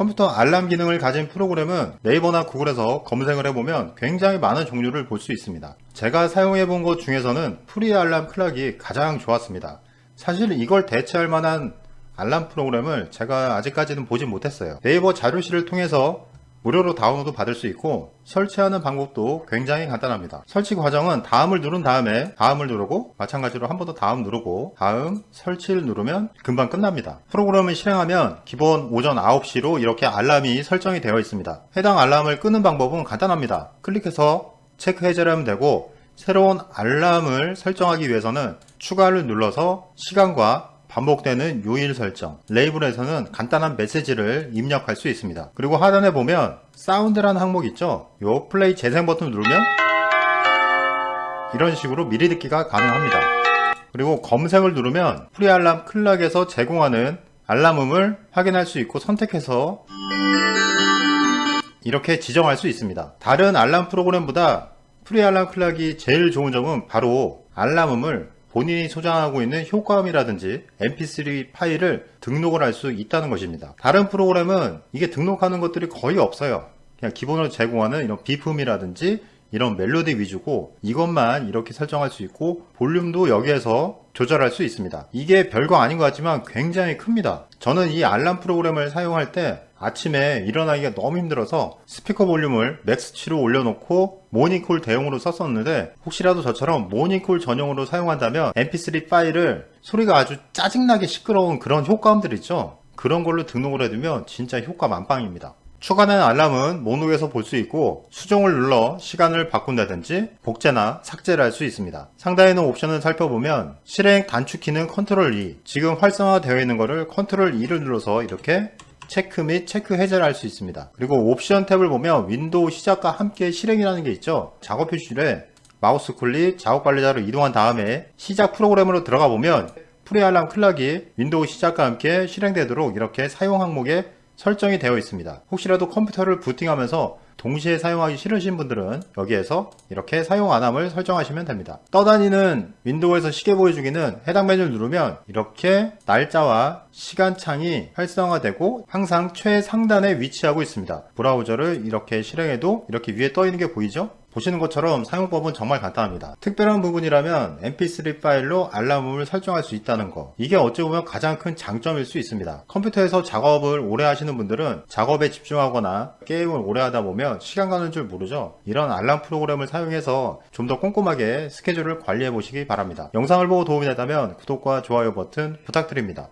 컴퓨터 알람 기능을 가진 프로그램은 네이버나 구글에서 검색을 해보면 굉장히 많은 종류를 볼 수 있습니다. 제가 사용해 본 것 중에서는 Free Alarm Clock이 가장 좋았습니다. 사실 이걸 대체할 만한 알람 프로그램을 제가 아직까지는 보지 못했어요. 네이버 자료실을 통해서 무료로 다운로드 받을 수 있고 설치하는 방법도 굉장히 간단합니다. 설치 과정은 다음을 누른 다음에 다음을 누르고 마찬가지로 한 번 더 다음 누르고 다음 설치를 누르면 금방 끝납니다. 프로그램을 실행하면 기본 오전 9시로 이렇게 알람이 설정이 되어 있습니다. 해당 알람을 끄는 방법은 간단합니다. 클릭해서 체크 해제를 하면 되고 새로운 알람을 설정하기 위해서는 추가를 눌러서 시간과 반복되는 요일 설정. 레이블에서는 간단한 메시지를 입력할 수 있습니다. 그리고 하단에 보면 사운드라는 항목 있죠? 요 플레이 재생 버튼을 누르면 이런 식으로 미리 듣기가 가능합니다. 그리고 검색을 누르면 Free Alarm Clock에서 제공하는 알람음을 확인할 수 있고 선택해서 이렇게 지정할 수 있습니다. 다른 알람 프로그램보다 Free Alarm Clock이 제일 좋은 점은 바로 알람음을 본인이 소장하고 있는 효과음이라든지 mp3 파일을 등록을 할 수 있다는 것입니다. 다른 프로그램은 이게 등록하는 것들이 거의 없어요. 그냥 기본으로 제공하는 이런 비프음이라든지 이런 멜로디 위주고 이것만 이렇게 설정할 수 있고 볼륨도 여기에서 조절할 수 있습니다. 이게 별거 아닌 것 같지만 굉장히 큽니다. 저는 이 알람 프로그램을 사용할 때 아침에 일어나기가 너무 힘들어서 스피커 볼륨을 max치로 올려놓고 모닝콜 대용으로 썼었는데 혹시라도 저처럼 모닝콜 전용으로 사용한다면 mp3 파일을 소리가 아주 짜증나게 시끄러운 그런 효과음들 있죠 그런 걸로 등록을 해두면 진짜 효과 만빵입니다 추가된 알람은 목록에서 볼 수 있고 수정을 눌러 시간을 바꾼다든지 복제나 삭제를 할 수 있습니다. 상단에 있는 옵션을 살펴보면 실행 단축키는 컨트롤 E 지금 활성화되어 있는 것을 컨트롤 E를 눌러서 이렇게 체크 및 체크 해제를 할 수 있습니다. 그리고 옵션 탭을 보면 윈도우 시작과 함께 실행이라는 게 있죠. 작업 표시줄에 마우스 클릭 작업 관리자로 이동한 다음에 시작 프로그램으로 들어가 보면 Free Alarm Clock이 윈도우 시작과 함께 실행되도록 이렇게 사용 항목에 설정이 되어 있습니다. 혹시라도 컴퓨터를 부팅하면서 동시에 사용하기 싫으신 분들은 여기에서 이렇게 사용 안함을 설정하시면 됩니다. 떠다니는 윈도우에서 시계 보여주기는 해당 메뉴를 누르면 이렇게 날짜와 시간 창이 활성화되고 항상 최상단에 위치하고 있습니다. 브라우저를 이렇게 실행해도 이렇게 위에 떠 있는 게 보이죠? 보시는 것처럼 사용법은 정말 간단합니다. 특별한 부분이라면 mp3 파일로 알람음을 설정할 수 있다는 거 이게 어찌 보면 가장 큰 장점일 수 있습니다. 컴퓨터에서 작업을 오래 하시는 분들은 작업에 집중하거나 게임을 오래 하다 보면 시간 가는 줄 모르죠. 이런 알람 프로그램을 사용해서 좀 더 꼼꼼하게 스케줄을 관리해 보시기 바랍니다. 영상을 보고 도움이 됐다면 구독과 좋아요 버튼 부탁드립니다.